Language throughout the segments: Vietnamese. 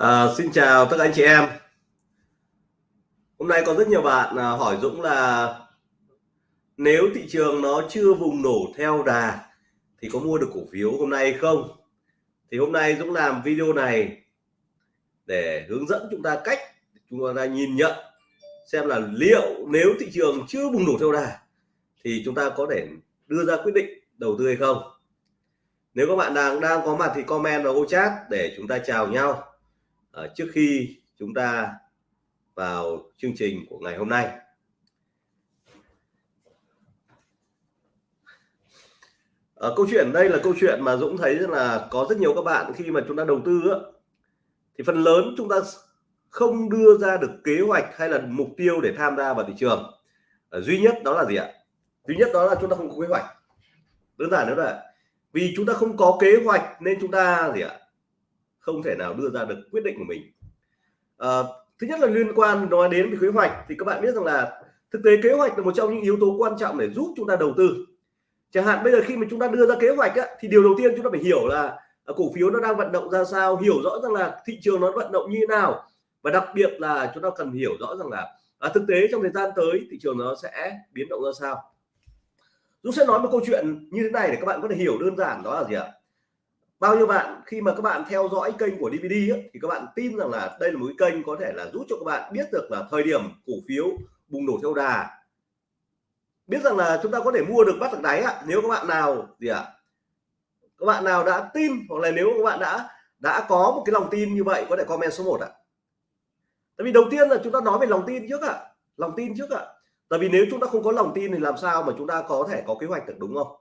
À, xin chào tất cả anh chị em. Hôm nay có rất nhiều bạn à, hỏi Dũng là nếu thị trường nó chưa vùng nổ theo đà thì có mua được cổ phiếu hôm nay không? Thì hôm nay Dũng làm video này để hướng dẫn chúng ta cách chúng ta nhìn nhận xem là liệu nếu thị trường chưa bùng nổ theo đà thì chúng ta có thể đưa ra quyết định đầu tư hay không? Nếu các bạn đang đang có mặt thì comment vào ô chat để chúng ta chào nhau à, trước khi chúng ta vào chương trình của ngày hôm nay. À, câu chuyện đây là câu chuyện mà Dũng thấy là có rất nhiều các bạn khi mà chúng ta đầu tư á, thì phần lớn chúng ta không đưa ra được kế hoạch hay là mục tiêu để tham gia vào thị trường. À, duy nhất đó là gì ạ? Duy nhất đó là chúng ta không có kế hoạch. Đơn giản nữa là vì chúng ta không có kế hoạch nên chúng ta gì ạ? Không thể nào đưa ra được quyết định của mình. À, thứ nhất là liên quan nói đến kế hoạch thì các bạn biết rằng là thực tế kế hoạch là một trong những yếu tố quan trọng để giúp chúng ta đầu tư. Chẳng hạn bây giờ khi mà chúng ta đưa ra kế hoạch á, thì điều đầu tiên chúng ta phải hiểu là à, cổ phiếu nó đang vận động ra sao hiểu rõ rằng là thị trường nó vận động như thế nào và đặc biệt là chúng ta cần hiểu rõ rằng là à, thực tế trong thời gian tới thị trường nó sẽ biến động ra sao. Dũng sẽ nói một câu chuyện như thế này để các bạn có thể hiểu đơn giản đó là gì ạ? Bao nhiêu bạn khi mà các bạn theo dõi kênh của DVD ấy, thì các bạn tin rằng là đây là một cái kênh có thể là giúp cho các bạn biết được là thời điểm cổ phiếu bùng nổ theo đà. Biết rằng là chúng ta có thể mua được bắt được đáy ạ nếu các bạn nào gì ạ? À? các bạn nào đã tin hoặc là nếu các bạn đã đã có một cái lòng tin như vậy có thể comment số 1 ạ. Tại vì đầu tiên là chúng ta nói về lòng tin trước ạ lòng tin trước ạ. Tại vì nếu chúng ta không có lòng tin thì làm sao mà chúng ta có thể có kế hoạch được đúng không?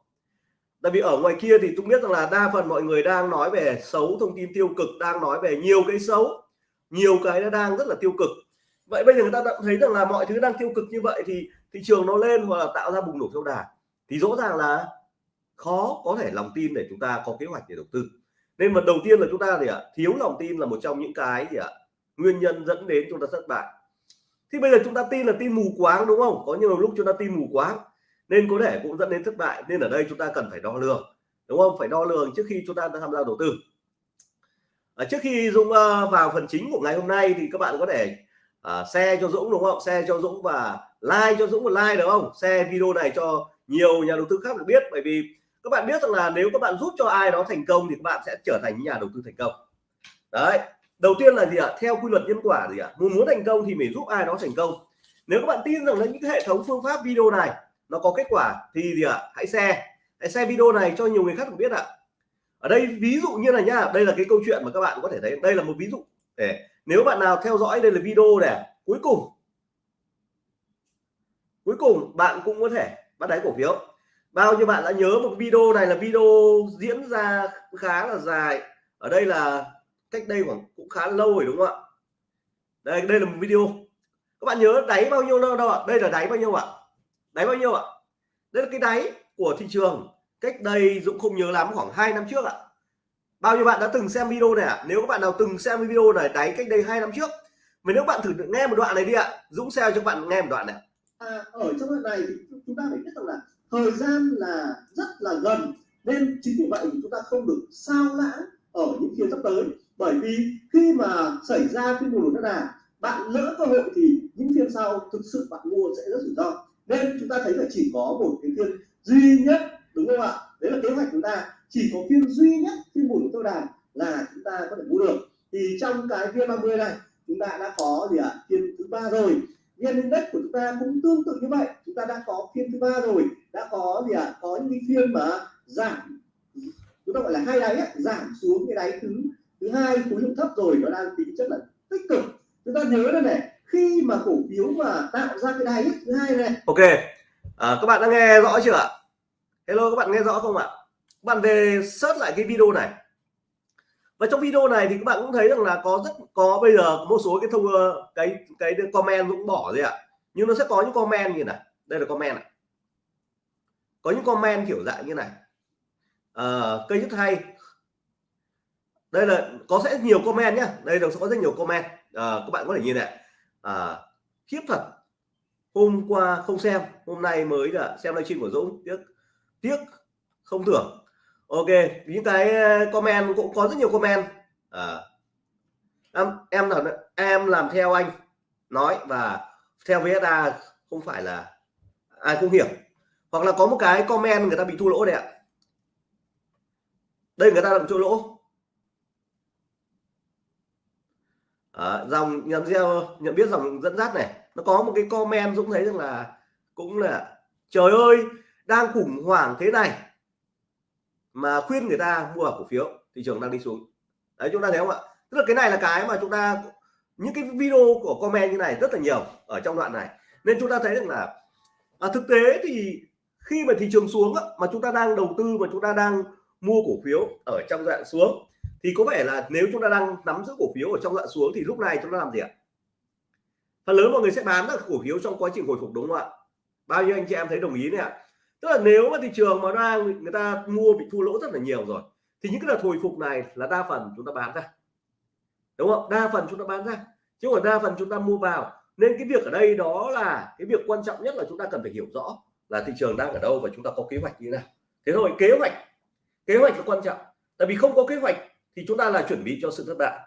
Tại vì ở ngoài kia thì tôi biết rằng là đa phần mọi người đang nói về xấu, thông tin tiêu cực, đang nói về nhiều cái xấu, nhiều cái nó đang rất là tiêu cực. Vậy bây giờ người ta đã thấy rằng là mọi thứ đang tiêu cực như vậy thì thị trường nó lên hoặc là tạo ra bùng nổ theo đà, thì rõ ràng là khó có thể lòng tin để chúng ta có kế hoạch để đầu tư. Nên mà đầu tiên là chúng ta thì ạ? Thiếu lòng tin là một trong những cái gì ạ? Nguyên nhân dẫn đến chúng ta thất bại. Thì bây giờ chúng ta tin là tin mù quáng, đúng không? Có nhiều lúc chúng ta tin mù quáng nên có thể cũng dẫn đến thất bại nên ở đây chúng ta cần phải đo lường đúng không? Phải đo lường trước khi chúng ta tham gia đầu tư. À, trước khi Dũng uh, vào phần chính của ngày hôm nay thì các bạn có thể uh, share cho Dũng đúng không? Share cho Dũng và like cho Dũng một like được không? Share video này cho nhiều nhà đầu tư khác được biết bởi vì các bạn biết rằng là nếu các bạn giúp cho ai đó thành công thì các bạn sẽ trở thành nhà đầu tư thành công. Đấy đầu tiên là gì ạ? Theo quy luật nhân quả gì ạ? Muốn muốn thành công thì phải giúp ai đó thành công. Nếu các bạn tin rằng là những hệ thống phương pháp video này nó có kết quả thì gì ạ? Hãy share. Hãy share video này cho nhiều người khác được biết ạ. Ở đây, ví dụ như là nhá, đây là cái câu chuyện mà các bạn có thể thấy. Đây là một ví dụ. Để nếu bạn nào theo dõi, đây là video này cuối cùng. Cuối cùng, bạn cũng có thể bắt đáy cổ phiếu. Bao nhiêu bạn đã nhớ một video này là video diễn ra khá là dài. Ở đây là cách đây khoảng cũng khá lâu rồi, đúng không ạ? Đây đây là một video. Các bạn nhớ đáy bao nhiêu đâu ạ? Đây là đáy bao nhiêu ạ? Đáy bao nhiêu ạ? Đây là cái đáy của thị trường. Cách đây Dũng không nhớ lắm khoảng 2 năm trước ạ. Bao nhiêu bạn đã từng xem video này ạ? Nếu các bạn nào từng xem video này đáy cách đây hai năm trước. Mà nếu bạn thử nghe một đoạn này đi ạ. Dũng xem cho bạn nghe một đoạn này. À, ở trong đoạn này chúng ta phải biết rằng là thời gian là rất là gần nên chính vì vậy chúng ta không được sao lãng ở những phiên sắp tới. Bởi vì khi mà xảy ra cái bùng nổ đà bạn lỡ cơ hội thì những phiên sau thực sự bạn mua sẽ rất rủi ro nên chúng ta thấy là chỉ có một cái phiên duy nhất đúng không ạ? Đấy là kế hoạch chúng ta. Chỉ có phiên duy nhất phiên bùn tôi đàn là chúng ta có thể mua được. Thì trong cái phiên 30 này chúng ta đã có gì ạ? À? phiên thứ ba rồi. Vn index của chúng ta cũng tương tự như vậy. Chúng ta đã có phiên thứ ba rồi. Đã có gì ạ? À? có những cái phiên mà giảm chúng ta gọi là hai đáy ấy, giảm xuống cái đáy thứ thứ hai khối lượng thấp rồi. Nó đang tính chất là tích cực. Chúng ta nhớ đây này khi mà cổ phiếu mà tạo ra cái đáy thứ hai này. Ok à, các bạn đã nghe rõ chưa ạ? Hello các bạn nghe rõ không ạ? Các bạn về search lại cái video này. Và trong video này thì các bạn cũng thấy rằng là có rất có bây giờ một số cái thông ờ, cái cái comment cũng bỏ rồi ạ. Nhưng nó sẽ có những comment như này. Đây là comment này. Có những comment kiểu dạng như này. À, cây rất hay. Đây là có sẽ nhiều comment nhá. Đây là sẽ có rất nhiều comment. À, các bạn có thể nhìn này à, khiếp thật. Hôm qua không xem hôm nay mới là xem livestream của Dũng. Tiếc tiếc không tưởng ok những cái ờ, comment cũng có rất nhiều comment. À, em em là em làm theo anh nói và theo VSA không phải là ai cũng hiểu. Hoặc là có một cái comment người ta bị thua lỗ đấy ạ. Đây người ta làm thua lỗ. À, dòng nhận gieo nhận biết dòng dẫn dắt này nó có một cái comment Dũng thấy rằng là cũng là trời ơi đang khủng hoảng thế này mà khuyên người ta mua cổ phiếu thị trường đang đi xuống. Đấy chúng ta thấy không ạ? Tức là cái này là cái mà chúng ta những cái video của comment như này rất là nhiều ở trong đoạn này. Nên chúng ta thấy rằng là à, thực tế thì khi mà thị trường xuống á mà chúng ta đang đầu tư mà chúng ta đang mua cổ phiếu ở trong dạng xuống thì có vẻ là nếu chúng ta đang nắm giữ cổ phiếu ở trong đoạn xuống thì lúc này chúng ta làm gì ạ? Phần lớn mọi người sẽ bán các cổ phiếu trong quá trình hồi phục đúng không ạ? Bao nhiêu anh chị em thấy đồng ý này ạ? Tức là nếu mà thị trường mà đang người ta mua bị thua lỗ rất là nhiều rồi, thì những cái đợt hồi phục này là đa phần chúng ta bán ra. Đúng không? Đa phần chúng ta bán ra. Chứ còn đa phần chúng ta mua vào. Nên cái việc ở đây đó là cái việc quan trọng nhất là chúng ta cần phải hiểu rõ là thị trường đang ở đâu và chúng ta có kế hoạch như thế nào. Thế rồi kế hoạch. Kế hoạch là quan trọng. Tại vì không có kế hoạch thì chúng ta là chuẩn bị cho sự thất bại.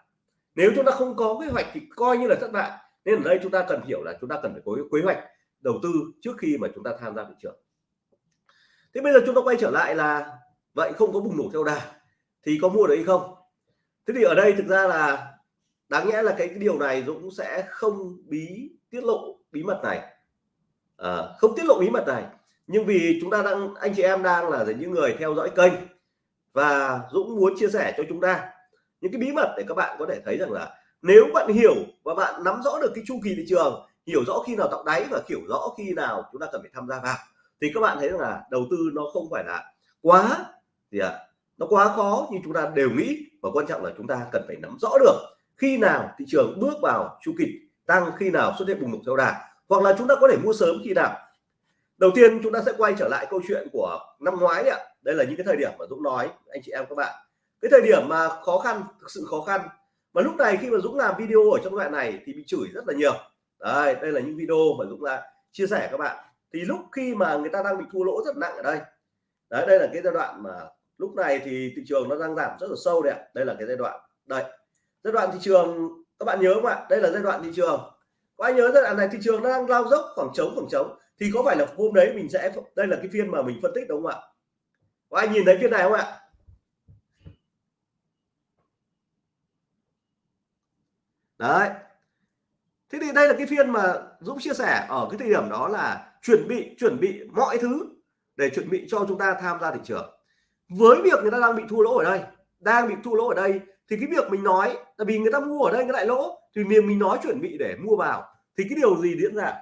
Nếu chúng ta không có kế hoạch thì coi như là thất bại. Nên ở đây chúng ta cần hiểu là chúng ta cần phải có kế hoạch đầu tư trước khi mà chúng ta tham gia thị trường. Thế bây giờ chúng ta quay trở lại là vậy không có bùng nổ theo đà thì có mua được hay không? Thế thì ở đây thực ra là đáng nhẽ là cái, cái điều này Dũng sẽ không bí tiết lộ bí mật này. À, không tiết lộ bí mật này. Nhưng vì chúng ta đang anh chị em đang là những người theo dõi kênh và Dũng muốn chia sẻ cho chúng ta những cái bí mật để các bạn có thể thấy rằng là nếu bạn hiểu và bạn nắm rõ được cái chu kỳ thị trường hiểu rõ khi nào tạo đáy và hiểu rõ khi nào chúng ta cần phải tham gia vào thì các bạn thấy rằng là đầu tư nó không phải là quá gì ạ à, nó quá khó nhưng chúng ta đều nghĩ. Và quan trọng là chúng ta cần phải nắm rõ được khi nào thị trường bước vào chu kỳ tăng khi nào xuất hiện bùng nổ theo đà. Hoặc là chúng ta có thể mua sớm khi nào đầu tiên chúng ta sẽ quay trở lại câu chuyện của năm ngoái ạ. Đây là những cái thời điểm mà Dũng nói, anh chị em các bạn. Cái thời điểm mà khó khăn, thực sự khó khăn. Mà lúc này khi mà Dũng làm video ở trong đoạn này thì bị chửi rất là nhiều. Đây đây là những video mà Dũng đã chia sẻ các bạn. Thì lúc khi mà người ta đang bị thua lỗ rất nặng ở đây, đấy, đây là cái giai đoạn mà lúc này thì thị trường nó đang giảm rất là sâu đấy ạ. Đây là cái giai đoạn, đây. Giai đoạn thị trường, các bạn nhớ không ạ? Đây là giai đoạn thị trường. Có ai nhớ giai đoạn này thị trường nó đang lao dốc khoảng trống khoảng trống thì có phải là hôm đấy mình sẽ đây là cái phiên mà mình phân tích đúng không ạ? Có ai nhìn thấy phiên này không ạ? Đấy. Thế thì đây là cái phiên mà Dũng chia sẻ ở cái thời điểm đó là chuẩn bị chuẩn bị mọi thứ để chuẩn bị cho chúng ta tham gia thị trường. Với việc người ta đang bị thua lỗ ở đây, đang bị thua lỗ ở đây, thì cái việc mình nói là vì người ta mua ở đây cái lại lỗ, thì mình mình nói chuẩn bị để mua vào. Thì cái điều gì diễn ra?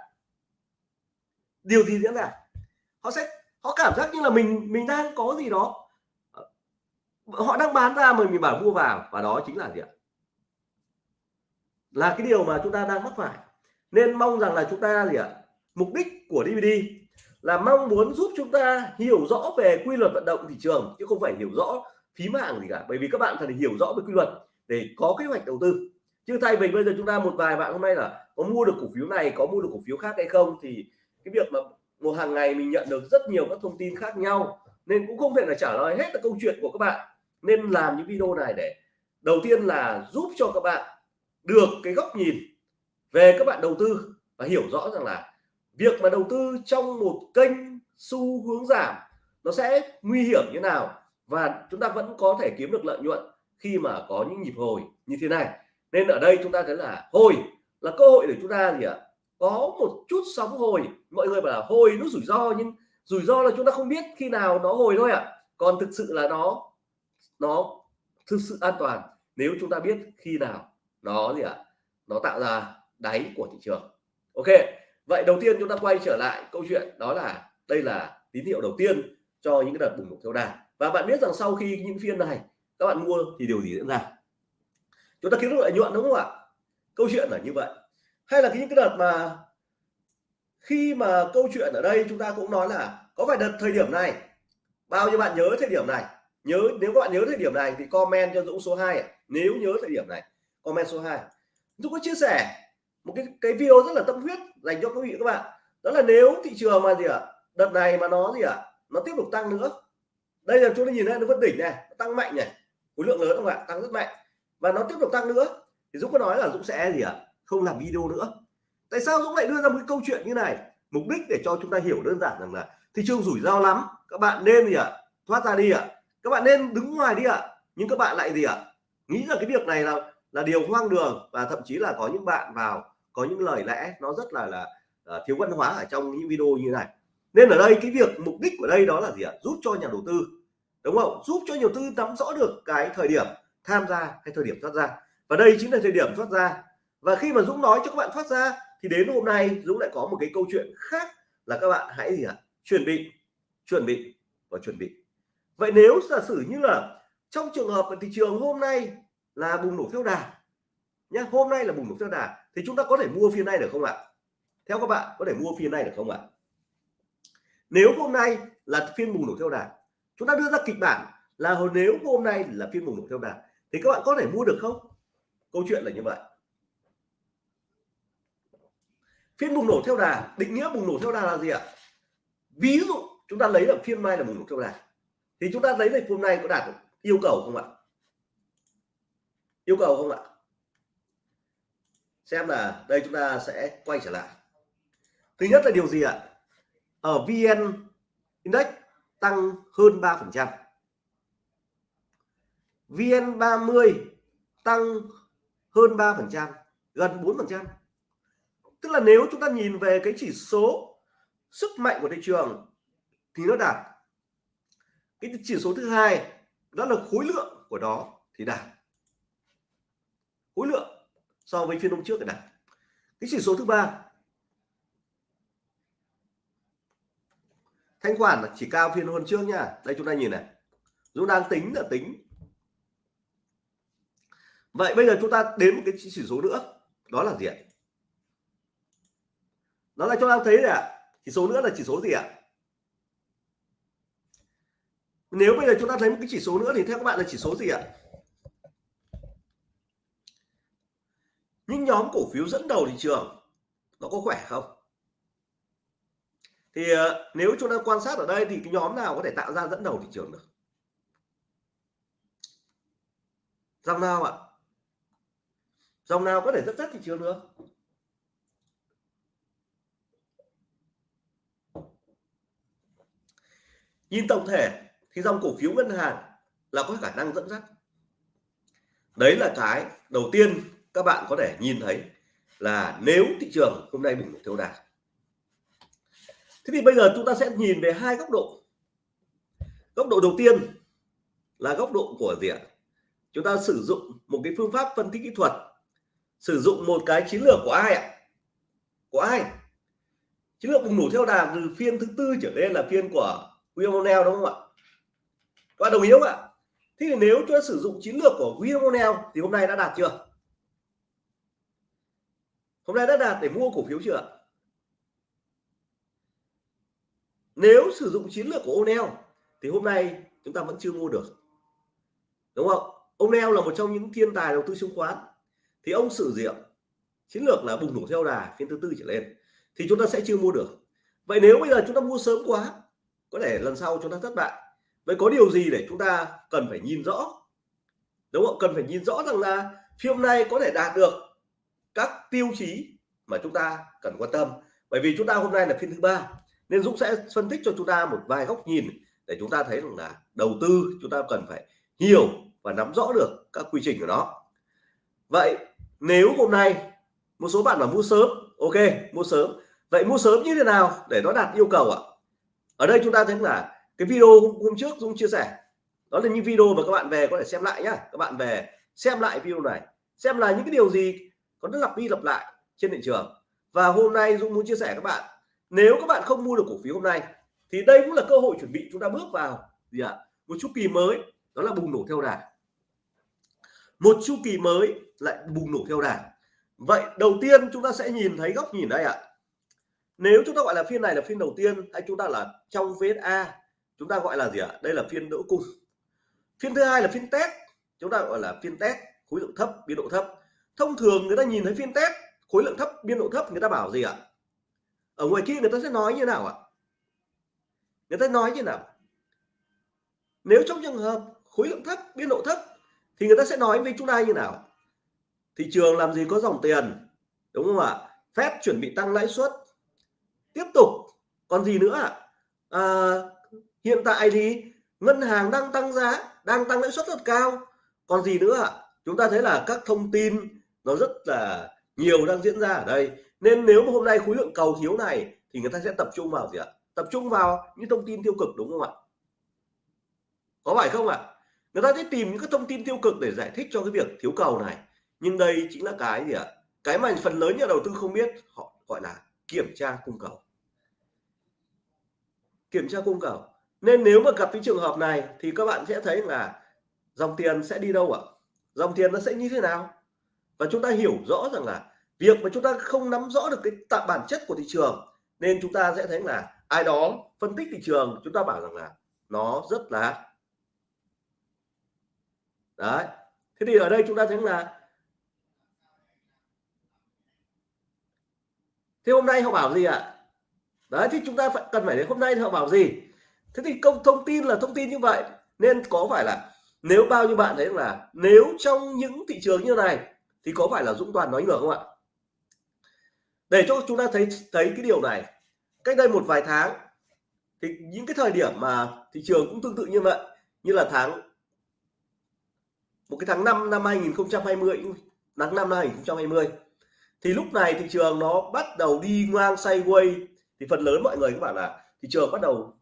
Điều gì diễn ra? Họ sẽ, họ cảm giác như là mình mình đang có gì đó. Ờ, họ đang bán ra mà mình bảo mua vào, và đó chính là gì ạ? Là cái điều mà chúng ta đang mắc phải. Nên mong rằng là chúng ta gì ạ? Mục đích của DVD là mong muốn giúp chúng ta hiểu rõ về quy luật vận động thị trường, chứ không phải hiểu rõ phím mạng gì cả. Bởi vì các bạn cần hiểu rõ về quy luật để có kế hoạch đầu tư. Chứ thay vì bây giờ chúng ta một vài bạn hôm nay là có mua được cổ phiếu này, có mua được cổ phiếu khác hay không, thì cái việc mà một hàng ngày mình nhận được rất nhiều các thông tin khác nhau, nên cũng không thể là trả lời hết là câu chuyện của các bạn. Nên làm những video này để, đầu tiên là giúp cho các bạn được cái góc nhìn về các bạn đầu tư và hiểu rõ rằng là việc mà đầu tư trong một kênh xu hướng giảm nó sẽ nguy hiểm như nào và chúng ta vẫn có thể kiếm được lợi nhuận khi mà có những nhịp hồi như thế này. Nên ở đây chúng ta thấy là hồi là cơ hội để chúng ta gì ạ? Có một chút sóng hồi. Mọi người bảo là hồi nó rủi ro, nhưng rủi ro là chúng ta không biết khi nào nó hồi thôi ạ. Còn thực sự là nó nó thực sự an toàn nếu chúng ta biết khi nào nó gì ạ, nó tạo ra đáy của thị trường. Ok, vậy đầu tiên chúng ta quay trở lại câu chuyện, đó là đây là tín hiệu đầu tiên cho những cái đợt bùng nổ theo đà. Và bạn biết rằng sau khi những phiên này các bạn mua thì điều gì diễn ra? Chúng ta kiếm được lợi nhuận đúng không ạ? Câu chuyện là như vậy hay là những cái đợt mà khi mà câu chuyện ở đây chúng ta cũng nói là có phải đợt thời điểm này? Bao nhiêu bạn nhớ thời điểm này? Nhớ nếu các bạn nhớ thời điểm này thì comment cho Dũng số 2 nếu nhớ thời điểm này comment số 2 Dũng có chia sẻ một cái cái video rất là tâm huyết dành cho quý vị các bạn. Đó là nếu thị trường mà gì ạ? À, đợt này mà nó gì ạ? À, nó tiếp tục tăng nữa. Đây là chúng ta nhìn thấy nó vẫn đỉnh này tăng mạnh này. Khối lượng lớn không ạ? Tăng rất mạnh. Và nó tiếp tục tăng nữa. Thì Dũng có nói là Dũng sẽ gì ạ? Không làm video nữa. Tại sao Dũng lại đưa ra một cái câu chuyện như này? Mục đích để cho chúng ta hiểu đơn giản rằng là thị trường rủi ro lắm các bạn nên gì ạ? Thoát ra đi ạ. Các bạn nên đứng ngoài đi ạ. Nhưng các bạn lại gì ạ? Nghĩ là cái việc này là là điều hoang đường và thậm chí là có những bạn vào có những lời lẽ nó rất là là uh, thiếu văn hóa ở trong những video như này. Nên ở đây cái việc mục đích của đây đó là gì ạ? Giúp cho nhà đầu tư. Đúng không? Giúp cho nhà đầu tư nắm rõ được cái thời điểm tham gia hay thời điểm thoát ra. Và đây chính là thời điểm thoát ra và khi mà Dũng nói cho các bạn thoát ra, thì đến hôm nay Dũng lại có một cái câu chuyện khác là các bạn hãy gì ạ? Chuẩn bị chuẩn bị và chuẩn bị. Vậy nếu giả sử như là trong trường hợp thị trường hôm nay là bùng nổ theo đà nhé hôm nay là bùng nổ theo đà, thì chúng ta có thể mua phiên này được không ạ? Theo các bạn có thể mua phiên này được không ạ? Nếu hôm nay là phiên bùng nổ theo đà, chúng ta đưa ra kịch bản là nếu hôm nay là phiên bùng nổ theo đà, thì các bạn có thể mua được không? Câu chuyện là như vậy. Phiên bùng nổ theo đà, định nghĩa bùng nổ theo đà là gì ạ? Ví dụ chúng ta lấy là phiên mai là bùng nổ theo đà, thì chúng ta lấy là hôm nay có đạt được yêu cầu không ạ? Yêu cầu không ạ? Xem là đây chúng ta sẽ quay trở lại. Thứ nhất là điều gì ạ? Ở vn index tăng hơn 3 phần trăm. vn 30 tăng hơn 3 phần trăm, gần 4 phần trăm tức là nếu chúng ta nhìn về cái chỉ số sức mạnh của thị trường thì nó đạt. Cái chỉ số thứ hai đó là khối lượng của đó thì đạt. Khối lượng so với phiên hôm trước thì đạt. Cái chỉ số thứ ba, thanh khoản chỉ cao phiên hôm trước nha đây chúng ta nhìn này. Dũng đang tính là tính. Vậy bây giờ chúng ta đến một cái chỉ số nữa. Đó là gì ạ? Đó là chúng ta thấy ạ. Chỉ số nữa là chỉ số gì ạ? Nếu bây giờ chúng ta thấy một cái chỉ số nữa thì theo các bạn là chỉ số gì ạ? Những nhóm cổ phiếu dẫn đầu thị trường, nó có khỏe không? Thì ờ, nếu chúng ta quan sát ở đây thì cái nhóm nào có thể tạo ra dẫn đầu thị trường được? Dòng nào ạ? Dòng nào có thể dẫn dắt thị trường được? Nhìn tổng thể thì dòng cổ phiếu ngân hàng là có khả năng dẫn dắt. Đấy là cái đầu tiên các bạn có thể nhìn thấy là nếu thị trường hôm nay bùng nổ theo đà. Thế thì bây giờ chúng ta sẽ nhìn về hai góc độ. Góc độ đầu tiên là góc độ của gì ạ? Chúng ta sử dụng một cái phương pháp phân tích kỹ thuật. Sử dụng một cái chiến lược của ai ạ? Của ai? Chiến lược bùng nổ theo đà từ phiên thứ tư trở lên là phiên của William O'Neill đúng không ạ? Các bạn đồng ý không ạ? Thế thì nếu chúng ta sử dụng chiến lược của William O'Neill thì hôm nay đã đạt chưa? Hôm nay đã đạt để mua cổ phiếu chưa nếu sử dụng chiến lược của O'Neill thì hôm nay chúng ta vẫn chưa mua được. Đúng không? O'Neill là một trong những thiên tài đầu tư chứng khoán. Thì ông sử dụng chiến lược là bùng nổ theo đà phiên thứ tư trở lên. Thì chúng ta sẽ chưa mua được. Vậy nếu bây giờ chúng ta mua sớm quá có thể lần sau chúng ta thất bại. Vậy có điều gì để chúng ta cần phải nhìn rõ? Đúng không cần phải nhìn rõ rằng là phiên này có thể đạt được các tiêu chí mà chúng ta cần quan tâm. Bởi vì chúng ta hôm nay là phiên thứ ba, nên Dũng sẽ phân tích cho chúng ta một vài góc nhìn để chúng ta thấy rằng là đầu tư chúng ta cần phải hiểu và nắm rõ được các quy trình của nó. Vậy nếu hôm nay một số bạn là mua sớm, ok, mua sớm. Vậy mua sớm như thế nào để nó đạt yêu cầu ạ? Ở đây chúng ta thấy là cái video hôm trước Dũng chia sẻ. Đó là những video mà các bạn về có thể xem lại nhá. Các bạn về xem lại video này. Xem là những cái điều gì có nó lặp đi lặp lại trên thị trường. Và hôm nay Dũng muốn chia sẻ các bạn, nếu các bạn không mua được cổ phiếu hôm nay, thì đây cũng là cơ hội chuẩn bị chúng ta bước vào gì ạ? À? một chu kỳ mới, đó là bùng nổ theo đà. Một chu kỳ mới lại bùng nổ theo đà. Vậy đầu tiên chúng ta sẽ nhìn thấy góc nhìn đây ạ. à nếu chúng ta gọi là phiên này là phiên đầu tiên hay chúng ta là trong VSA chúng ta gọi là gì ạ? À? đây là phiên đỡ cung. Phiên thứ hai là phiên test. Chúng ta gọi là phiên test, khối lượng thấp, biên độ thấp. Thông thường người ta nhìn thấy phiên test, khối lượng thấp, biên độ thấp, người ta bảo gì ạ? À? ở ngoài kia người ta sẽ nói như nào ạ? Người ta nói như nào? Nếu trong trường hợp khối lượng thấp, biên độ thấp thì người ta sẽ nói với chúng ta như nào? Thị trường làm gì có dòng tiền? Đúng không ạ? Phép chuẩn bị tăng lãi suất tiếp tục. Còn gì nữa à, hiện tại thì ngân hàng đang tăng giá đang tăng lãi suất rất cao. Còn gì nữa chúng ta thấy là các thông tin nó rất là nhiều đang diễn ra ở đây. Nên nếu mà hôm nay khối lượng cầu thiếu này thì người ta sẽ tập trung vào gì ạ? Tập trung vào những thông tin tiêu cực đúng không ạ? Có phải không ạ? Người ta sẽ tìm những cái thông tin tiêu cực để giải thích cho cái việc thiếu cầu này. Nhưng đây chính là cái gì ạ? Cái mà phần lớn nhà đầu tư không biết họ gọi là kiểm tra cung cầu. Kiểm tra cung cầu. Nên nếu mà gặp cái trường hợp này thì các bạn sẽ thấy là dòng tiền sẽ đi đâu ạ? Dòng tiền nó sẽ như thế nào? Và chúng ta hiểu rõ rằng là việc mà chúng ta không nắm rõ được cái tạm bản chất của thị trường, nên chúng ta sẽ thấy là ai đó phân tích thị trường, chúng ta bảo rằng là nó rất là. Đấy. Thế thì ở đây chúng ta thấy là thế hôm nay họ bảo gì ạ? Đấy, thì chúng ta phải, cần phải đến hôm nay thì họ bảo gì? Thế thì công, thông tin là thông tin như vậy. Nên có phải là nếu bao nhiêu bạn thấy là nếu trong những thị trường như này thì có phải là Dũng Toàn nói ngược không ạ? Để cho chúng ta thấy thấy cái điều này. Cách đây một vài tháng, thì những cái thời điểm mà thị trường cũng tương tự như vậy, như là tháng, một cái tháng 5 năm 2020 tháng 5 năm 2020 thì lúc này thị trường nó bắt đầu đi ngang sideways. Thì phần lớn mọi người các bạn là thị trường bắt đầu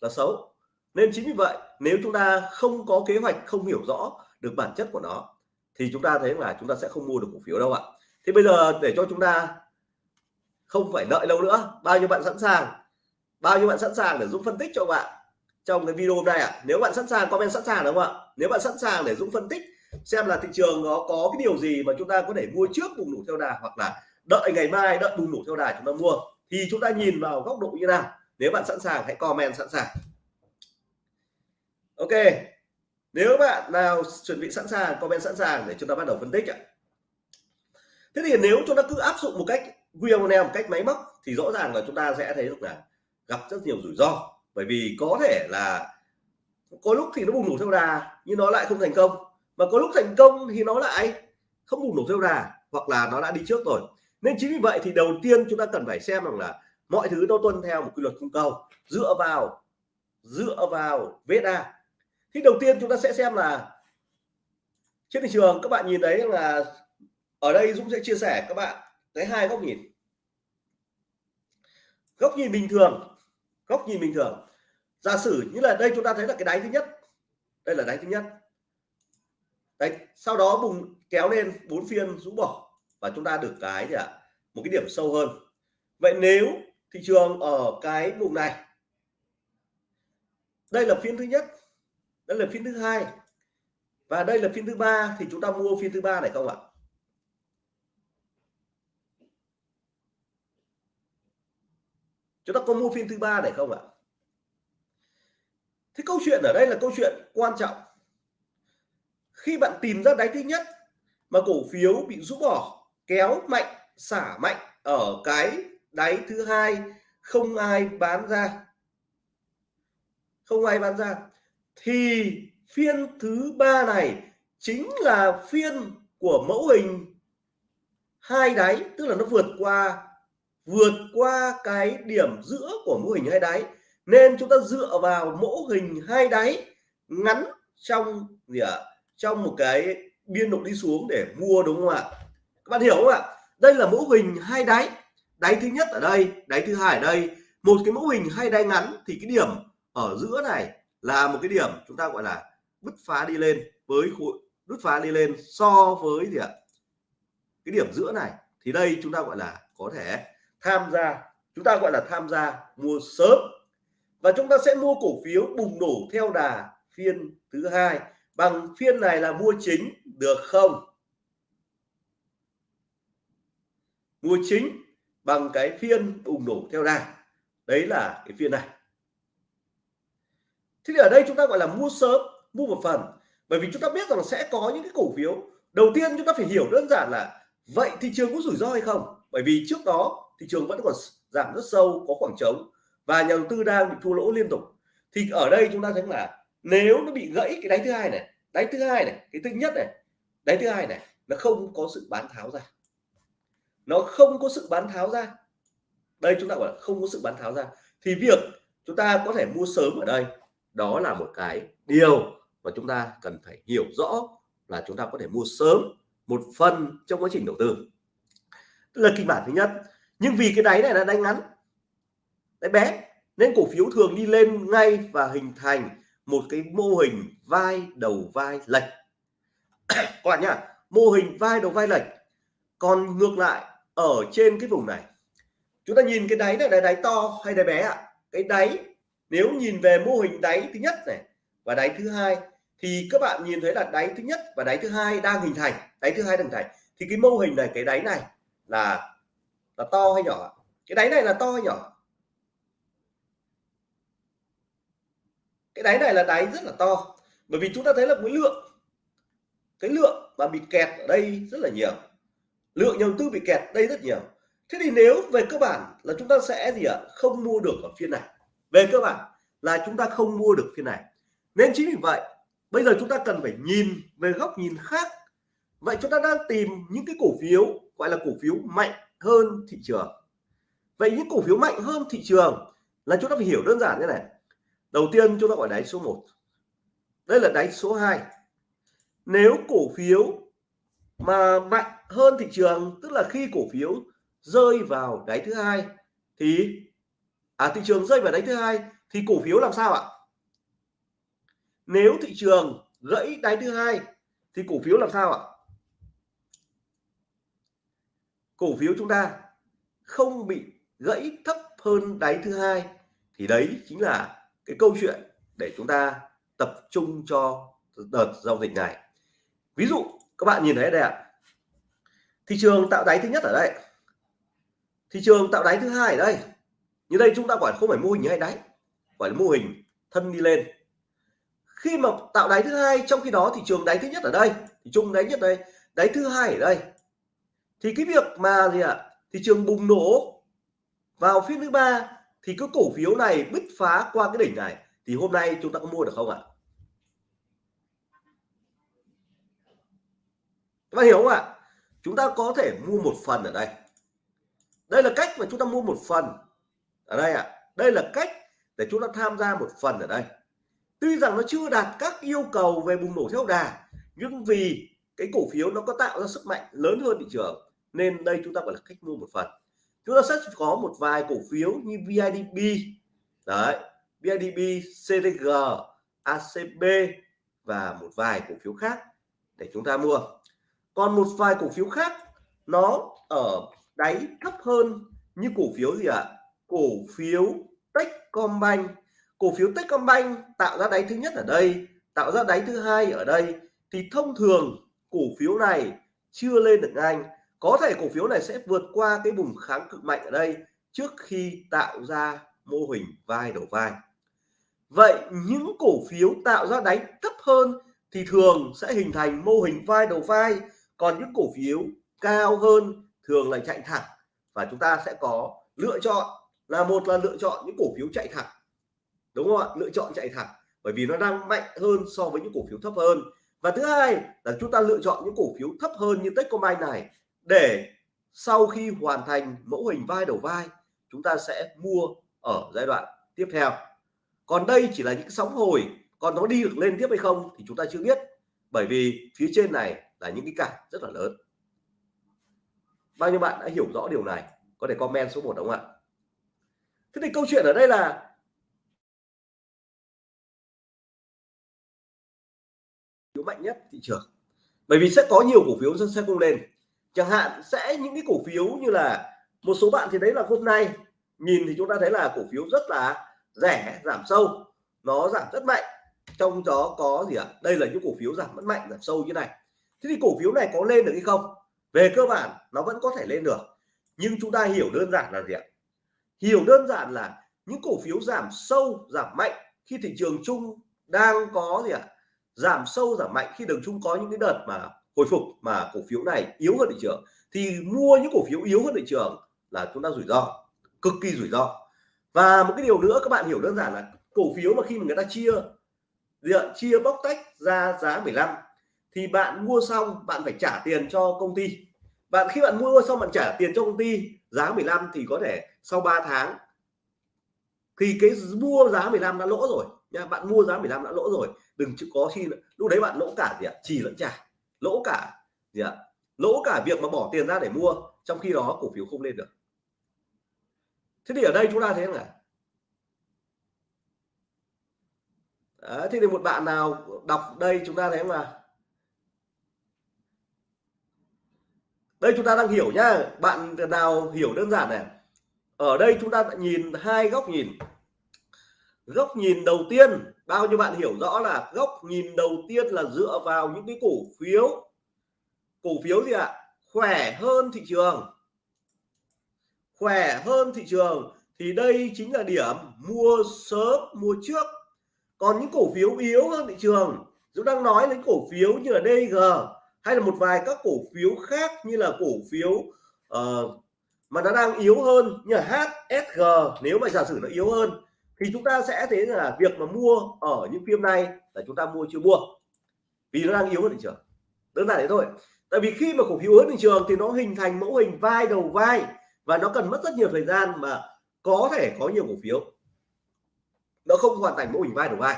là xấu. Nên chính vì vậy, nếu chúng ta không có kế hoạch, không hiểu rõ được bản chất của nó, thì chúng ta thấy là chúng ta sẽ không mua được cổ phiếu đâu ạ. Thế bây giờ để cho chúng ta không phải đợi lâu nữa, bao nhiêu bạn sẵn sàng? Bao nhiêu bạn sẵn sàng để Dũng phân tích cho bạn trong cái video hôm nay ạ? À? nếu bạn sẵn sàng, comment sẵn sàng đúng không ạ? Nếu bạn sẵn sàng để Dũng phân tích xem là thị trường nó có cái điều gì mà chúng ta có thể mua trước bùng nổ theo đà hoặc là đợi ngày mai đợi bùng nổ theo đà chúng ta mua. Thì chúng ta nhìn vào góc độ như nào. Nếu bạn sẵn sàng, hãy comment sẵn sàng. Ok. Nếu bạn nào chuẩn bị sẵn sàng, comment sẵn sàng để chúng ta bắt đầu phân tích ạ. Thế thì nếu chúng ta cứ áp dụng một cách QM một cách máy móc thì rõ ràng là chúng ta sẽ thấy được là gặp rất nhiều rủi ro. Bởi vì có thể là có lúc thì nó bùng nổ theo đà nhưng nó lại không thành công mà có lúc thành công thì nó lại không bùng nổ theo đà hoặc là nó đã đi trước rồi. Nên chính vì vậy thì đầu tiên chúng ta cần phải xem rằng là mọi thứ nó tuân theo một quy luật cung cầu, dựa vào dựa vào VSA thì đầu tiên chúng ta sẽ xem là trên thị trường, các bạn nhìn thấy là ở đây Dũng sẽ chia sẻ các bạn cái hai góc nhìn. Góc nhìn bình thường, góc nhìn bình thường. Giả sử như là đây chúng ta thấy là cái đáy thứ nhất, đây là đáy thứ nhất đấy, sau đó bùng, kéo lên bốn phiên rũ bỏ và chúng ta được cái gì ạ? Một cái điểm sâu hơn. Vậy nếu thị trường ở cái vùng này, đây là phiên thứ nhất, đây là phiên thứ hai và đây là phiên thứ ba thì chúng ta mua phiên thứ ba này không ạ? Chúng ta có mua phiên thứ ba này không ạ? Thế câu chuyện ở đây là câu chuyện quan trọng khi bạn tìm ra đáy thứ nhất mà cổ phiếu bị rũ bỏ, kéo mạnh, xả mạnh ở cái đáy thứ hai, không ai bán ra. Không ai bán ra. Thì phiên thứ ba này chính là phiên của mẫu hình hai đáy, tức là nó vượt qua vượt qua cái điểm giữa của mô hình hai đáy. Nên chúng ta dựa vào mẫu hình hai đáy ngắn trong gì ạ? à? Trong một cái biên độ đi xuống để mua, đúng không ạ? Các bạn hiểu không ạ? Đây là mẫu hình hai đáy. Đáy thứ nhất ở đây, đáy thứ hai ở đây. Một cái mẫu hình hai đáy ngắn thì cái điểm ở giữa này là một cái điểm chúng ta gọi là bứt phá đi lên với khối bứt phá đi lên so với gì ạ? Cái điểm giữa này. Thì đây chúng ta gọi là có thể tham gia, chúng ta gọi là tham gia mua sớm. Và chúng ta sẽ mua cổ phiếu bùng nổ theo đà phiên thứ hai bằng phiên này là mua chính, được không? Mua chính bằng cái phiên bùng nổ theo đà. Đấy là cái phiên này. Thế thì ở đây chúng ta gọi là mua sớm, mua một phần. Bởi vì chúng ta biết rằng sẽ có những cái cổ phiếu. Đầu tiên chúng ta phải hiểu đơn giản là vậy thị trường có rủi ro hay không? Bởi vì trước đó thị trường vẫn còn giảm rất sâu, có khoảng trống và nhà đầu tư đang bị thua lỗ liên tục. Thì ở đây chúng ta thấy là nếu nó bị gãy cái đáy thứ hai này, đáy thứ hai này, cái thứ nhất này, đáy thứ hai này, nó không có sự bán tháo ra. Nó không có sự bán tháo ra. Đây chúng ta gọi là không có sự bán tháo ra. Thì việc chúng ta có thể mua sớm ở đây, đó là một cái điều mà chúng ta cần phải hiểu rõ là chúng ta có thể mua sớm một phần trong quá trình đầu tư. Tức là kịch bản thứ nhất, nhưng vì cái đáy này là đáy ngắn, đáy bé, nên cổ phiếu thường đi lên ngay và hình thành một cái mô hình vai đầu vai lệch. Các bạn nhá, mô hình vai đầu vai lệch. Còn ngược lại, ở trên cái vùng này, chúng ta nhìn cái đáy này là đáy to hay đáy bé ạ? À? cái đáy, nếu nhìn về mô hình đáy thứ nhất này và đáy thứ hai, thì các bạn nhìn thấy là đáy thứ nhất và đáy thứ hai đang hình thành, đáy thứ hai đang hình thành. Thì cái mô hình này, cái đáy này là là to hay nhỏ cái đáy này là to hay nhỏ cái đáy này là đáy rất là to, bởi vì chúng ta thấy là cái lượng cái lượng mà bị kẹt ở đây rất là nhiều. Lượng nhà đầu tư bị kẹt đây rất nhiều. Thế thì nếu về cơ bản là chúng ta sẽ gì ạ? Không mua được ở phiên này. Về cơ bản là chúng ta không mua được phiên này. Nên chính vì vậy, bây giờ chúng ta cần phải nhìn về góc nhìn khác. Vậy chúng ta đang tìm những cái cổ phiếu, gọi là cổ phiếu mạnh hơn thị trường. Vậy những cổ phiếu mạnh hơn thị trường là chúng ta phải hiểu đơn giản như này đầu tiên chúng ta gọi đáy số 1 đây là đáy số 2 nếu cổ phiếu mà mạnh hơn thị trường, tức là khi cổ phiếu rơi vào đáy thứ hai, thì à thị trường rơi vào đáy thứ hai, thì cổ phiếu làm sao ạ? Nếu thị trường gãy đáy thứ hai, thì cổ phiếu làm sao ạ? Cổ phiếu chúng ta không bị gãy thấp hơn đáy thứ hai, thì đấy chính là cái câu chuyện để chúng ta tập trung cho đợt giao dịch này. Ví dụ, các bạn nhìn thấy đây ạ. Thị trường tạo đáy thứ nhất ở đây. Thị trường tạo đáy thứ hai ở đây. Như đây chúng ta gọi không phải mô hình hay đáy gọi là mô hình thân đi lên. Khi mà tạo đáy thứ hai, trong khi đó thị trường đáy thứ nhất ở đây thì chung đáy nhất đây, đáy thứ hai ở đây. Thì cái việc mà gì ạ? Thị trường bùng nổ vào phiên thứ ba thì cái cổ phiếu này bứt phá qua cái đỉnh này, thì hôm nay chúng ta có mua được không ạ? Các bạn hiểu không ạ? Chúng ta có thể mua một phần ở đây. Đây là cách mà chúng ta mua một phần ở đây ạ. Đây là cách để chúng ta tham gia một phần ở đây. Tuy rằng nó chưa đạt các yêu cầu về bùng nổ theo đà, nhưng vì cái cổ phiếu nó có tạo ra sức mạnh lớn hơn thị trường, nên đây chúng ta gọi là cách mua một phần chúng ta sẽ có một vài cổ phiếu như VIDB đấy VIDB CTG ACB và một vài cổ phiếu khác để chúng ta mua. Còn một vài cổ phiếu khác, nó ở đáy thấp hơn như cổ phiếu gì ạ? À? cổ phiếu Techcombank. Cổ phiếu Techcombank tạo ra đáy thứ nhất ở đây, tạo ra đáy thứ hai ở đây. Thì thông thường cổ phiếu này chưa lên được nhanh có thể cổ phiếu này sẽ vượt qua cái vùng kháng cực mạnh ở đây trước khi tạo ra mô hình vai đầu vai. Vậy những cổ phiếu tạo ra đáy thấp hơn thì thường sẽ hình thành mô hình vai đầu vai, còn những cổ phiếu cao hơn thường là chạy thẳng. Và chúng ta sẽ có lựa chọn là một là lựa chọn những cổ phiếu chạy thẳng. Đúng không ạ? Lựa chọn chạy thẳng, bởi vì nó đang mạnh hơn so với những cổ phiếu thấp hơn. Và thứ hai là chúng ta lựa chọn những cổ phiếu thấp hơn như Techcombank này để sau khi hoàn thành mẫu hình vai đầu vai, chúng ta sẽ mua ở giai đoạn tiếp theo. Còn đây chỉ là những sóng hồi, còn nó đi được lên tiếp hay không thì chúng ta chưa biết, bởi vì phía trên này là những cái cản rất là lớn. Bao nhiêu bạn đã hiểu rõ điều này? Có thể comment số 1 đúng không ạ? Thế thì câu chuyện ở đây là phiếu mạnh nhất thị trường. Bởi vì sẽ có nhiều cổ phiếu sẽ không lên chẳng hạn sẽ những cái cổ phiếu như là một số bạn thì đấy là hôm nay, nhìn thì chúng ta thấy là cổ phiếu rất là rẻ, giảm sâu. Nó giảm rất mạnh. Trong đó có gì ạ? À? đây là những cổ phiếu giảm rất mạnh, giảm sâu như này. Thế thì cổ phiếu này có lên được hay không? Về cơ bản, nó vẫn có thể lên được. Nhưng chúng ta hiểu đơn giản là gì ạ? Hiểu đơn giản là những cổ phiếu giảm sâu, giảm mạnh khi thị trường chung đang có gì ạ? Giảm sâu, giảm mạnh khi đường chung có những cái đợt mà hồi phục mà cổ phiếu này yếu hơn thị trường, thì mua những cổ phiếu yếu hơn thị trường là chúng ta rủi ro, cực kỳ rủi ro. Và một cái điều nữa các bạn hiểu đơn giản là cổ phiếu mà khi mà người ta chia diện chia bóc tách ra giá 15 thì bạn mua xong bạn phải trả tiền cho công ty. Bạn khi bạn mua xong bạn trả tiền cho công ty, giá 15 thì có thể sau 3 tháng, thì cái mua giá 15 đã lỗ rồi nha, bạn mua giá 15 đã lỗ rồi, đừng có khi lúc đấy bạn lỗ cả gì ạ chỉ lẫn trả lỗ cả gì ạ? Lỗ cả việc mà bỏ tiền ra để mua trong khi đó cổ phiếu không lên được. Thế thì ở đây chúng ta thấy là Đấy, thế thì một bạn nào đọc đây chúng ta thấy mà đây chúng ta đang hiểu nhá. Bạn nào hiểu đơn giản này? Ở đây chúng ta nhìn hai góc nhìn góc nhìn đầu tiên bao nhiêu bạn hiểu rõ là góc nhìn đầu tiên là dựa vào những cái cổ phiếu. Cổ phiếu gì ạ? Khỏe hơn thị trường. Khỏe hơn thị trường thì đây chính là điểm mua sớm mua trước. Còn những cổ phiếu yếu hơn thị trường chúng đang nói đến cổ phiếu như là DG hay là một vài các cổ phiếu khác như là cổ phiếu uh, mà nó đang yếu hơn như là HSG nếu mà giả sử nó yếu hơn thì chúng ta sẽ thấy là việc mà mua ở những phim này là chúng ta mua chưa mua, vì nó đang yếu hơn thị trường. Đơn giản thế thôi. Tại vì khi mà cổ phiếu yếu thị trường thì nó hình thành mẫu hình vai đầu vai và nó cần mất rất nhiều thời gian mà có thể có nhiều cổ phiếu. Nó không hoàn thành mẫu hình vai đầu vai.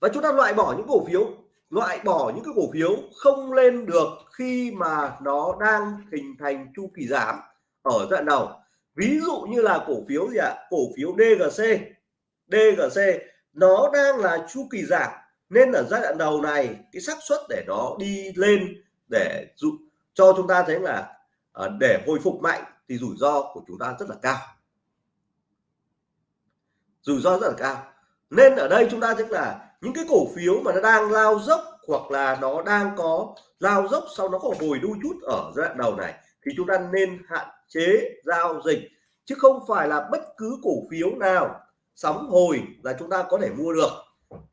Và chúng ta loại bỏ những cổ phiếu, loại bỏ những cái cổ phiếu không lên được khi mà nó đang hình thành chu kỳ giảm ở giai đoạn đầu ví dụ như là cổ phiếu gì ạ? Cổ phiếu DGC DGC nó đang là chu kỳ giảm, nên ở giai đoạn đầu này, cái xác suất để nó đi lên để dụ, cho chúng ta thấy là ờ, để hồi phục mạnh thì rủi ro của chúng ta rất là cao. Rủi ro rất là cao. Nên ở đây chúng ta thấy là những cái cổ phiếu mà nó đang lao dốc hoặc là nó đang có lao dốc sau nó có hồi đu chút ở giai đoạn đầu này, thì chúng ta nên hạn chế, giao dịch, chứ không phải là bất cứ cổ phiếu nào sóng hồi là chúng ta có thể mua được.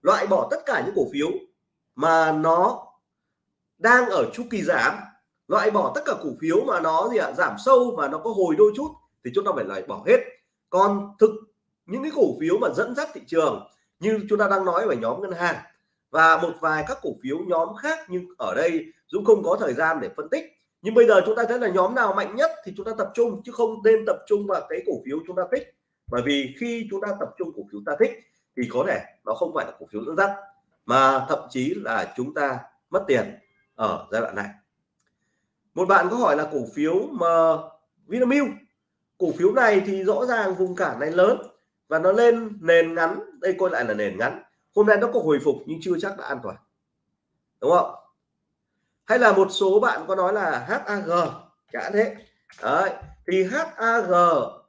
Loại bỏ tất cả những cổ phiếu mà nó đang ở chu kỳ giảm, loại bỏ tất cả cổ phiếu mà nó gì ạ, giảm sâu và nó có hồi đôi chút thì chúng ta phải loại bỏ hết. Còn thực những cái cổ phiếu mà dẫn dắt thị trường như chúng ta đang nói về nhóm ngân hàng và một vài các cổ phiếu nhóm khác nhưng ở đây Dũng không có thời gian để phân tích nhưng bây giờ chúng ta thấy là nhóm nào mạnh nhất thì chúng ta tập trung, chứ không nên tập trung vào cái cổ phiếu chúng ta thích. Bởi vì khi chúng ta tập trung cổ phiếu ta thích thì có thể nó không phải là cổ phiếu dẫn dắt, mà thậm chí là chúng ta mất tiền ở giai đoạn này. Một bạn có hỏi là cổ phiếu mà Vinamilk, cổ phiếu này thì rõ ràng vùng cản này lớn và nó lên nền ngắn. Đây coi lại là nền ngắn. Hôm nay nó có hồi phục nhưng chưa chắc đã an toàn. Đúng không? Hay là một số bạn có nói là HAG chẳng thế. Đấy, thì HAG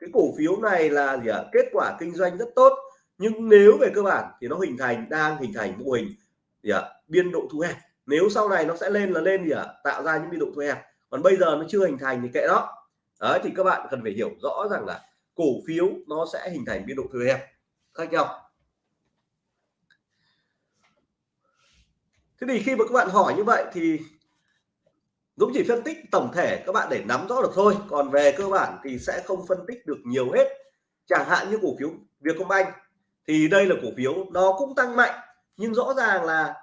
cái cổ phiếu này là gì ạ? Kết quả kinh doanh rất tốt, nhưng nếu về cơ bản thì nó hình thành, đang hình thành mô hình gì ạ? Biên độ thu hẹp. Nếu sau này nó sẽ lên là lên gì ạ? Tạo ra những biên độ thu hẹp. Còn bây giờ nó chưa hình thành thì kệ đó đấy, thì các bạn cần phải hiểu rõ rằng là cổ phiếu nó sẽ hình thành biên độ thu hẹp. Khác nhau. Thế thì khi mà các bạn hỏi như vậy thì Dũng chỉ phân tích tổng thể, các bạn để nắm rõ được thôi. Còn về cơ bản thì sẽ không phân tích được nhiều hết. Chẳng hạn như cổ phiếu Vietcombank thì đây là cổ phiếu nó cũng tăng mạnh, nhưng rõ ràng là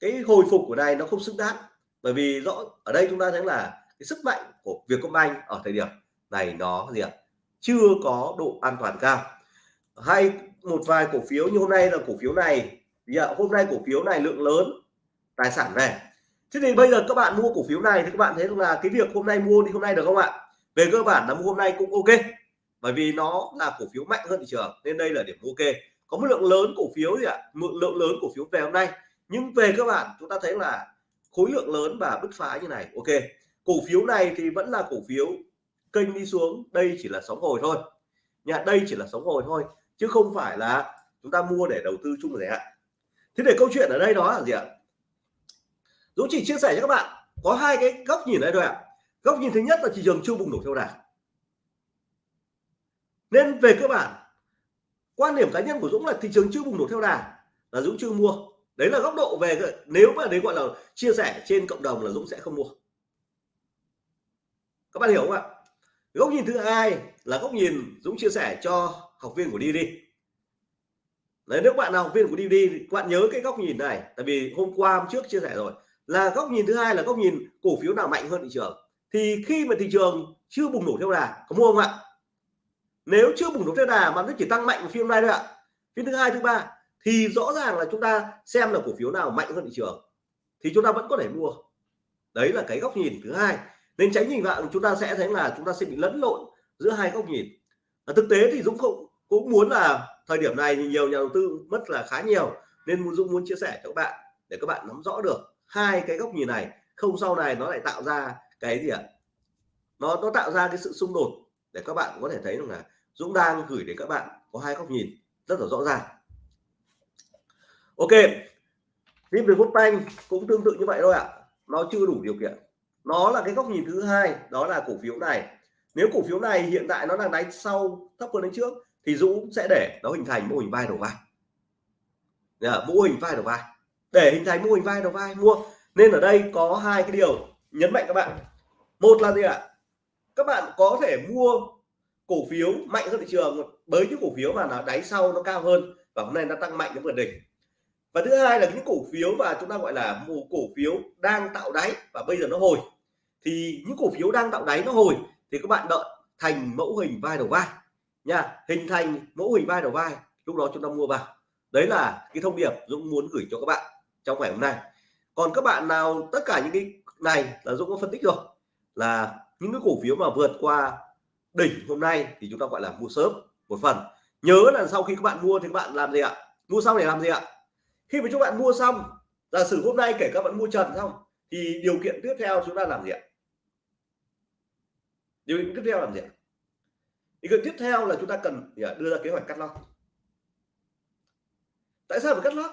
cái hồi phục của này nó không xứng đáng. Bởi vì rõ, ở đây chúng ta thấy là cái sức mạnh của Vietcombank ở thời điểm này nó gì ạ? Chưa có độ an toàn cao. Hay một vài cổ phiếu như hôm nay là cổ phiếu này thì hôm nay cổ phiếu này lượng lớn, tài sản về thế thì bây giờ các bạn mua cổ phiếu này thì các bạn thấy là cái việc hôm nay mua thì hôm nay được không ạ? Về cơ bản là mua hôm nay cũng ok, bởi vì nó là cổ phiếu mạnh hơn thị trường, nên đây là điểm ok. Có một lượng lớn cổ phiếu gì ạ? Một lượng lớn cổ phiếu về hôm nay. Nhưng về cơ bản, chúng ta thấy là khối lượng lớn và bứt phá như này, ok. Cổ phiếu này thì vẫn là cổ phiếu kênh đi xuống, đây chỉ là sóng hồi thôi. Nhà, đây chỉ là sóng hồi thôi, chứ không phải là chúng ta mua để đầu tư chung dài ạ. thế để câu chuyện ở đây đó là gì ạ? Dũng chỉ chia sẻ cho các bạn có hai cái góc nhìn đây thôi ạ. Góc nhìn thứ nhất là thị trường chưa bùng nổ theo đà. Nên về cơ bản quan điểm cá nhân của Dũng là thị trường chưa bùng nổ theo đà là Dũng chưa mua. Đấy là góc độ về nếu mà đấy gọi là chia sẻ trên cộng đồng là Dũng sẽ không mua. Các bạn hiểu không ạ? Góc nhìn thứ hai là góc nhìn Dũng chia sẻ cho học viên của đi đi. Đấy, nếu bạn nào học viên của đi đi các bạn nhớ cái góc nhìn này tại vì hôm qua hôm trước chia sẻ rồi là góc nhìn thứ hai là góc nhìn cổ phiếu nào mạnh hơn thị trường. Thì khi mà thị trường chưa bùng nổ theo đà, có mua không ạ? Nếu chưa bùng nổ theo đà mà nó chỉ tăng mạnh phiên nay thôi ạ. Phiên thứ hai, thứ ba, thì rõ ràng là chúng ta xem là cổ phiếu nào mạnh hơn thị trường, thì chúng ta vẫn có thể mua. Đấy là cái góc nhìn thứ hai. Nên tránh nhìn vào chúng ta sẽ thấy là chúng ta sẽ bị lẫn lộn giữa hai góc nhìn. Và thực tế thì Dũng cũng cũng muốn là thời điểm này thì nhiều nhà đầu tư mất là khá nhiều, nên Dũng muốn chia sẻ cho các bạn để các bạn nắm rõ được hai cái góc nhìn này, không sau này nó lại tạo ra cái gì ạ? Nó nó tạo ra cái sự xung đột để các bạn có thể thấy rằng là Dũng đang gửi đến các bạn có hai góc nhìn rất là rõ ràng. Ok phim về Banh cũng tương tự như vậy thôi ạ. Nó chưa đủ điều kiện. Nó là cái góc nhìn thứ hai, đó là cổ phiếu này. Nếu cổ phiếu này hiện tại nó đang đánh sau, thấp hơn đánh trước, thì Dũng sẽ để nó hình thành mô hình vai đầu vai. Mô hình vai đầu vai để hình thành mô hình vai đầu vai, mua. Nên ở đây có hai cái điều nhấn mạnh các bạn. Một là gì ạ? Các bạn có thể mua cổ phiếu mạnh hơn thị trường với những cổ phiếu mà nó đáy sau, nó cao hơn và hôm nay nó tăng mạnh đến vượt đỉnh. Và thứ hai là những cổ phiếu mà chúng ta gọi là một cổ phiếu đang tạo đáy và bây giờ nó hồi. Thì những cổ phiếu đang tạo đáy, nó hồi thì các bạn đợi thành mẫu hình vai đầu vai nha. Hình thành mẫu hình vai đầu vai, lúc đó chúng ta mua vào. Đấy là cái thông điệp Dũng muốn gửi cho các bạn trong ngày hôm nay. Còn các bạn nào, tất cả những cái này là Dũng có phân tích rồi, là những cái cổ phiếu mà vượt qua đỉnh hôm nay thì chúng ta gọi là mua sớm một phần. Nhớ là sau khi các bạn mua thì các bạn làm gì ạ? Mua xong để làm gì ạ? Khi mà các bạn mua xong, giả sử hôm nay kể các bạn mua trần xong, thì điều kiện tiếp theo chúng ta làm gì ạ? Điều kiện tiếp theo làm gì ạ? Điều kiện tiếp theo là chúng ta cần đưa ra kế hoạch cắt lót. Tại sao phải cắt lót?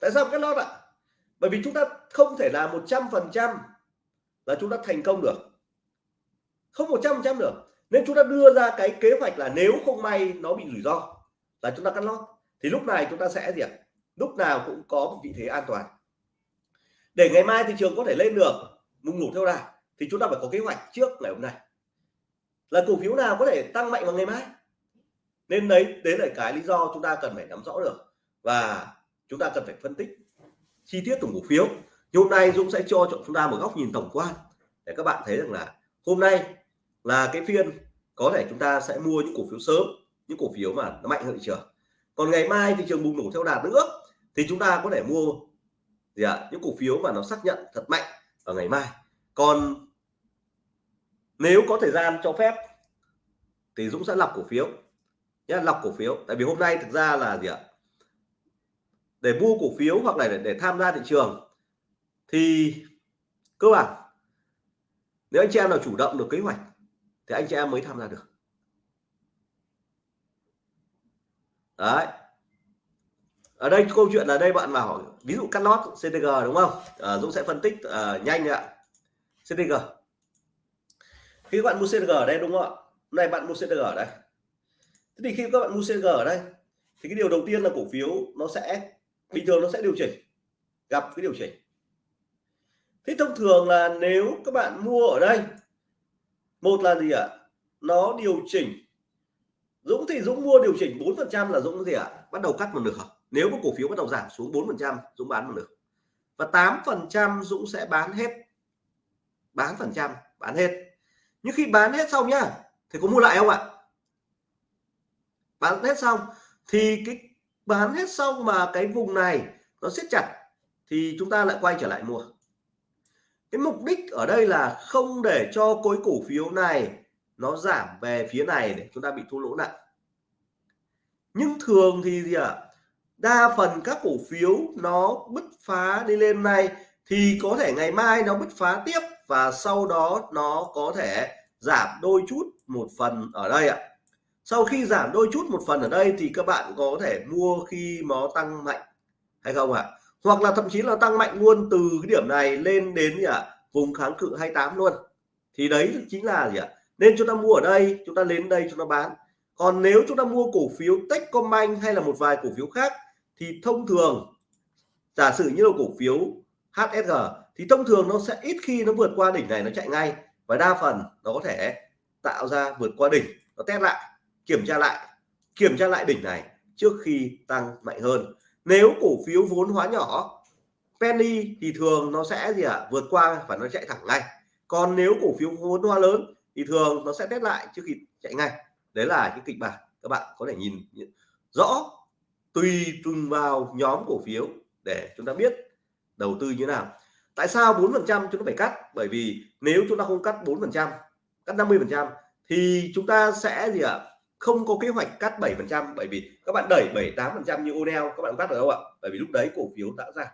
Tại sao cắt lót ạ? Bởi vì chúng ta không thể là một trăm phần trăm là chúng ta thành công được. Không một trăm phần trăm được. Nên chúng ta đưa ra cái kế hoạch là nếu không may nó bị rủi ro là chúng ta cắt lót. Thì lúc này chúng ta sẽ gì ạ? Lúc nào cũng có một vị thế an toàn. Để ngày mai thị trường có thể lên được, mùng ngủ theo đà, thì chúng ta phải có kế hoạch trước ngày hôm nay. Là cổ phiếu nào có thể tăng mạnh vào ngày mai? Nên đấy đấy là cái lý do chúng ta cần phải nắm rõ được. Và chúng ta cần phải phân tích chi tiết từng cổ phiếu. Thì hôm nay Dũng sẽ cho chúng ta một góc nhìn tổng quan để các bạn thấy rằng là hôm nay là cái phiên có thể chúng ta sẽ mua những cổ phiếu sớm, những cổ phiếu mà nó mạnh hơn thị trường. Còn ngày mai thị trường bùng nổ theo đà nữa thì chúng ta có thể mua gì ạ? Những cổ phiếu mà nó xác nhận thật mạnh ở ngày mai. Còn nếu có thời gian cho phép thì Dũng sẽ lọc cổ phiếu nhé, lọc cổ phiếu. Tại vì hôm nay thực ra là gì ạ? Để mua cổ phiếu hoặc là để, để tham gia thị trường thì cơ bản nếu anh chị em nào chủ động được kế hoạch thì anh chị em mới tham gia được. Đấy. Ở đây câu chuyện là đây bạn bảo ví dụ cắt lót CTG đúng không? À, Dũng sẽ phân tích à, nhanh ạ. CTG khi các bạn mua CTG ở đây đúng không ạ? Này bạn mua CTG ở đây. Thế thì khi các bạn mua CTG ở đây thì cái điều đầu tiên là cổ phiếu nó sẽ bình thường nó sẽ điều chỉnh, gặp cái điều chỉnh. Thế thông thường là nếu các bạn mua ở đây, một là gì ạ? Nó điều chỉnh. Dũng thì Dũng mua điều chỉnh 4 phần trăm là Dũng gì ạ? Bắt đầu cắt một nửa nếu có cổ phiếu bắt đầu giảm xuống 4 phần trăm, Dũng bán một nửa và 8 phần trăm Dũng sẽ bán hết. Bán phần trăm, bán hết. Nhưng khi bán hết xong nhá, thì có mua lại không ạ? Bán hết xong, thì cái bán hết xong mà cái vùng này nó siết chặt thì chúng ta lại quay trở lại mua. Cái mục đích ở đây là không để cho khối cổ phiếu này nó giảm về phía này để chúng ta bị thua lỗ nặng. Nhưng thường thì gì ạ? À? đa phần các cổ phiếu nó bứt phá đi lên này thì có thể ngày mai nó bứt phá tiếp và sau đó nó có thể giảm đôi chút một phần ở đây ạ sau khi giảm đôi chút một phần ở đây thì các bạn có thể mua khi nó tăng mạnh, hay không ạ? Hoặc là thậm chí là tăng mạnh luôn từ cái điểm này lên đến gì ạ? Vùng kháng cự 28 luôn. Thì đấy chính là gì ạ? Nên chúng ta mua ở đây, chúng ta đến đây chúng ta bán. Còn nếu chúng ta mua cổ phiếu Techcombank hay là một vài cổ phiếu khác thì thông thường, giả sử như là cổ phiếu HSG thì thông thường nó sẽ ít khi nó vượt qua đỉnh này nó chạy ngay. Và đa phần nó có thể tạo ra vượt qua đỉnh, nó test lại kiểm tra lại, kiểm tra lại đỉnh này trước khi tăng mạnh hơn. Nếu cổ phiếu vốn hóa nhỏ, penny thì thường nó sẽ gì ạ à? vượt qua và nó chạy thẳng ngay. Còn nếu cổ phiếu vốn hóa lớn thì thường nó sẽ test lại trước khi chạy ngay. Đấy là những kịch bản các bạn có thể nhìn rõ, tùy từng vào nhóm cổ phiếu để chúng ta biết đầu tư như nào. Tại sao 4 phần trăm chúng ta phải cắt? Bởi vì nếu chúng ta không cắt 4 phần trăm, cắt 50 phần trăm thì chúng ta sẽ gì ạ không có kế hoạch cắt 7 phần trăm bởi vì các bạn đẩy 7 8 phần trăm như Onel các bạn cắt được không ạ? Bởi vì lúc đấy cổ phiếu đã ra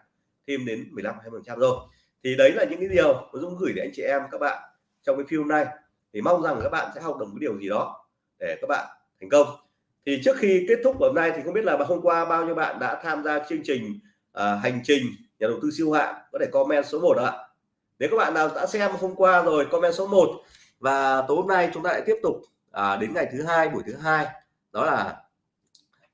thêm đến 15 20 phần trăm rồi. Thì đấy là những cái điều mà Dũng gửi đến anh chị em các bạn trong cái phim này. Thì mong rằng các bạn sẽ học được một điều gì đó để các bạn thành công. Thì trước khi kết thúc hôm nay thì không biết là hôm qua bao nhiêu bạn đã tham gia chương trình uh, hành trình nhà đầu tư siêu hạng? Có thể comment số 1 ạ. Nếu các bạn nào đã xem hôm qua rồi comment số 1 và tối hôm nay chúng ta lại tiếp tục à, đến ngày thứ hai buổi thứ hai đó là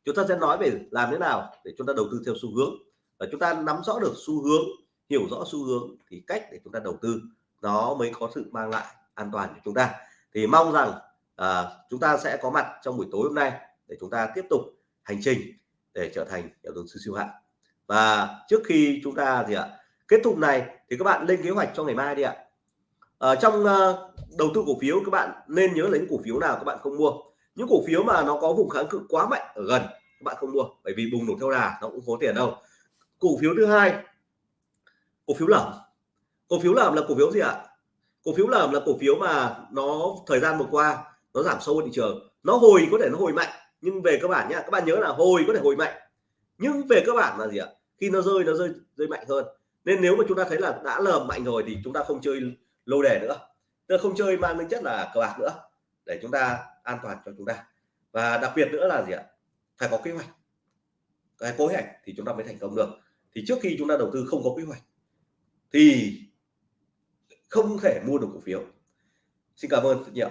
chúng ta sẽ nói về làm thế nào để chúng ta đầu tư theo xu hướng. Và chúng ta nắm rõ được xu hướng hiểu rõ xu hướng thì cách để chúng ta đầu tư nó mới có sự mang lại an toàn cho chúng ta. Thì mong rằng à, chúng ta sẽ có mặt trong buổi tối hôm nay để chúng ta tiếp tục hành trình để trở thành nhà đầu tư siêu hạng. Và trước khi chúng ta thì ạ kết thúc này thì các bạn lên kế hoạch cho ngày mai đi ạ ở trong ờ, đầu tư cổ phiếu, các bạn nên nhớ lấy cổ phiếu nào các bạn không mua. Những cổ phiếu mà nó có vùng kháng cự quá mạnh ở gần, các bạn không mua, bởi vì bùng nổ theo đà, nó cũng có tiền đâu. Cổ phiếu thứ hai, cổ phiếu lởm. Cổ phiếu lởm là cổ phiếu gì ạ? Cổ phiếu lởm là cổ phiếu mà nó, thời gian vừa qua, nó giảm sâu thị trường. Nó hồi có thể nó hồi mạnh, nhưng về cơ bản nhá các bạn nhớ là hồi có thể hồi mạnh. Nhưng về cơ bản là gì ạ? Khi nó rơi nó rơi rơi mạnh hơn. Nên nếu mà chúng ta thấy là đã lởm mạnh rồi thì chúng ta không chơi lô đề nữa. Tức là không chơi mang tính chất là cờ bạc nữa, để chúng ta an toàn cho chúng ta. Và đặc biệt nữa là gì ạ? Phải có kế hoạch. Cái kế hoạch thì chúng ta mới thành công được. Thì trước khi chúng ta đầu tư không có kế hoạch, thì không thể mua được cổ phiếu. Xin cảm ơn rất nhiều